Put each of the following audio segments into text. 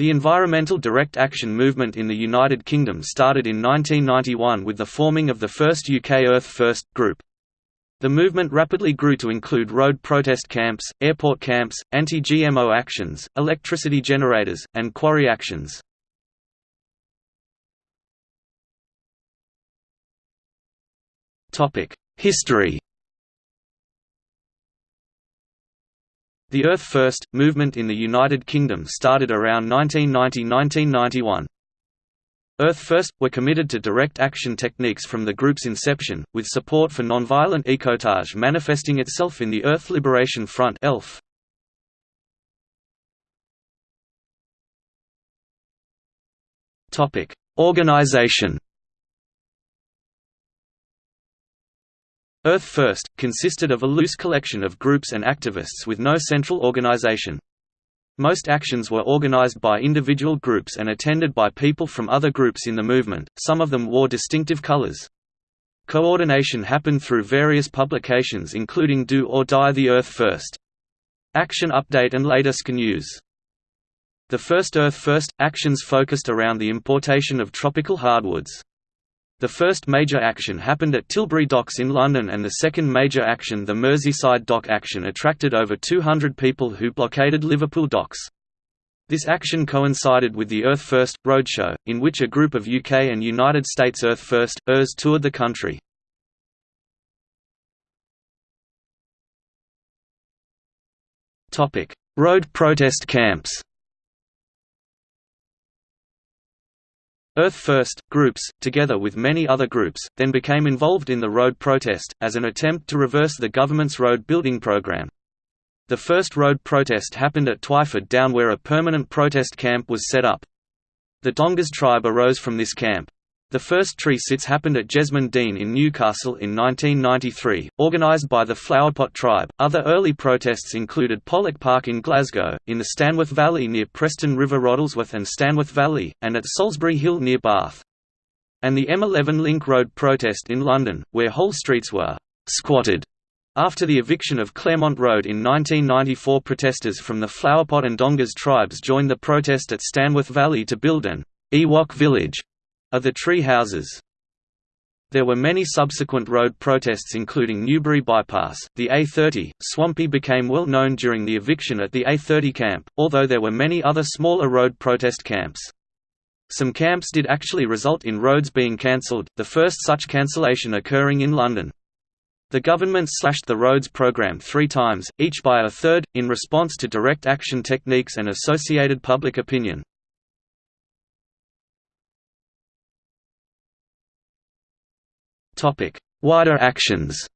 The environmental direct action movement in the United Kingdom started in 1991 with the forming of the first UK Earth First group. The movement rapidly grew to include road protest camps, airport camps, anti-GMO actions, electricity generators, and quarry actions. History The Earth First! movement in the United Kingdom started around 1990–1991. Earth First! were committed to direct action techniques from the group's inception, with support for nonviolent ecotage manifesting itself in the Earth Liberation Front ELF. Topic: Organization Earth First! consisted of a loose collection of groups and activists with no central organization. Most actions were organized by individual groups and attended by people from other groups in the movement, some of them wore distinctive colors. Coordination happened through various publications including Do or Die the Earth First! Action Update and latest News. The first Earth First! actions focused around the importation of tropical hardwoods. The first major action happened at Tilbury Docks in London and the second major action the Merseyside Dock action attracted over 200 people who blockaded Liverpool docks. This action coincided with the Earth First! roadshow, in which a group of UK and United States Earth First! ERS toured the country. Road protest camps Earth First! groups, together with many other groups, then became involved in the road protest, as an attempt to reverse the government's road building program. The first road protest happened at Twyford Down where a permanent protest camp was set up. The Dongas tribe arose from this camp. The first tree sits happened at Jesmond Dene in Newcastle in 1993, organised by the Flowerpot tribe. Other early protests included Pollok Park in Glasgow, in the Stanworth Valley near Preston River Roddlesworth and Stanworth Valley, and at Solsbury Hill near Bath. And the M11 Link Road protest in London, where whole streets were squatted. After the eviction of Claremont Road in 1994 protesters from the Flowerpot and Dongas tribes joined the protest at Stanworth Valley to build an Ewok village of the tree houses. There were many subsequent road protests including Newbury Bypass, the A30, Swampy became well known during the eviction at the A30 camp, although there were many other smaller road protest camps. Some camps did actually result in roads being cancelled, the first such cancellation occurring in London. The government slashed the roads program three times, each by a third, in response to direct action techniques and associated public opinion. Wider actions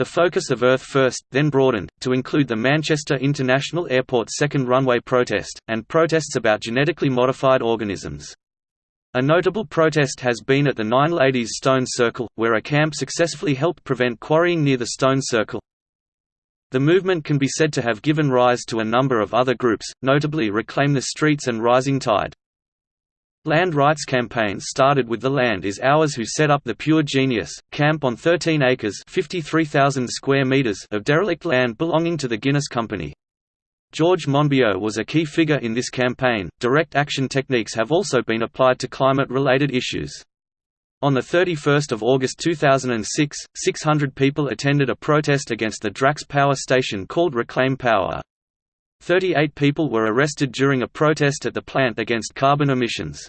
The focus of Earth First, then broadened, to include the Manchester International Airport second runway protest, and protests about genetically modified organisms. A notable protest has been at the Nine Ladies Stone Circle, where a camp successfully helped prevent quarrying near the Stone Circle. The movement can be said to have given rise to a number of other groups, notably Reclaim the Streets and Rising Tide. Land rights campaigns started with The Land is Ours who set up the Pure Genius, camp on 13 acres 53,000 square meters of derelict land belonging to the Guinness Company. George Monbiot was a key figure in this campaign. Direct action techniques have also been applied to climate-related issues. On 31 August 2006, 600 people attended a protest against the Drax power station called Reclaim Power. 38 people were arrested during a protest at the plant against carbon emissions.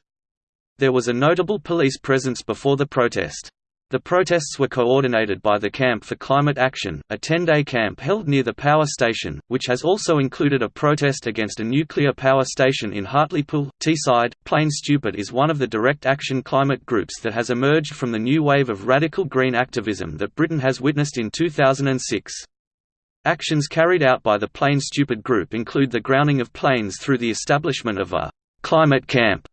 There was a notable police presence before the protest. The protests were coordinated by the Camp for Climate Action, a 10-day camp held near the power station, which has also included a protest against a nuclear power station in Hartlepool. Teesside, Plane Stupid is one of the direct action climate groups that has emerged from the new wave of radical green activism that Britain has witnessed in 2006. Actions carried out by the Plane Stupid group include the grounding of planes through the establishment of a «climate camp»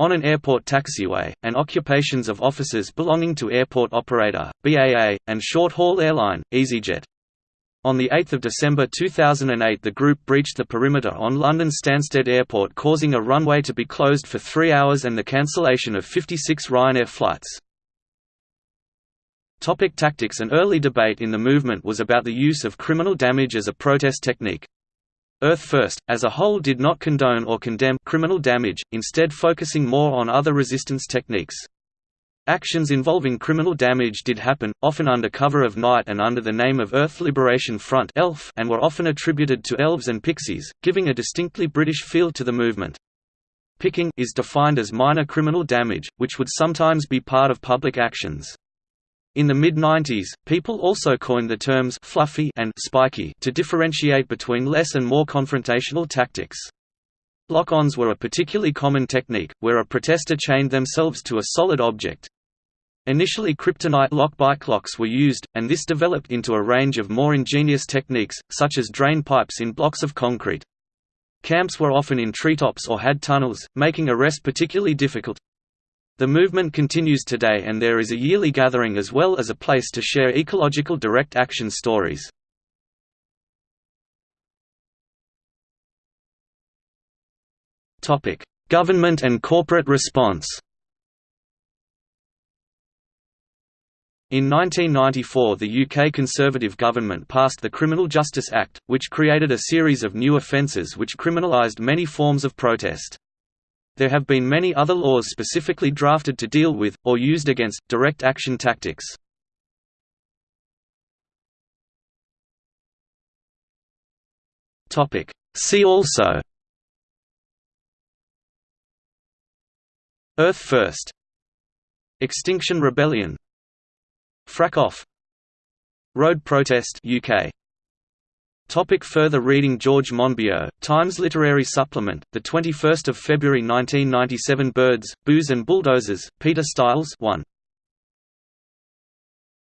on an airport taxiway, and occupations of offices belonging to airport operator, BAA, and short-haul airline, EasyJet. On 8 December 2008 the group breached the perimeter on London Stansted Airport causing a runway to be closed for three hours and the cancellation of 56 Ryanair flights. Topic tactics An early debate in the movement was about the use of criminal damage as a protest technique. Earth First, as a whole did not condone or condemn criminal damage, instead focusing more on other resistance techniques. Actions involving criminal damage did happen, often under cover of night and under the name of Earth Liberation Front and were often attributed to elves and pixies, giving a distinctly British feel to the movement. Pixieing is defined as minor criminal damage, which would sometimes be part of public actions. In the mid-90s, people also coined the terms «fluffy» and «spiky» to differentiate between less and more confrontational tactics. Lock-ons were a particularly common technique, where a protester chained themselves to a solid object. Initially kryptonite lock bike locks were used, and this developed into a range of more ingenious techniques, such as drain pipes in blocks of concrete. Camps were often in treetops or had tunnels, making arrest particularly difficult. The movement continues today and there is a yearly gathering as well as a place to share ecological direct action stories. Government and corporate response In 1994 the UK Conservative government passed the Criminal Justice Act, which created a series of new offences which criminalised many forms of protest. There have been many other laws specifically drafted to deal with, or used against, direct action tactics. See also. Earth First. Extinction Rebellion. Frack Off. Road Protest UK Topic further reading George Monbiot, Times Literary Supplement, 21 February 1997 Birds, Booze and Bulldozers, Peter Stiles 1.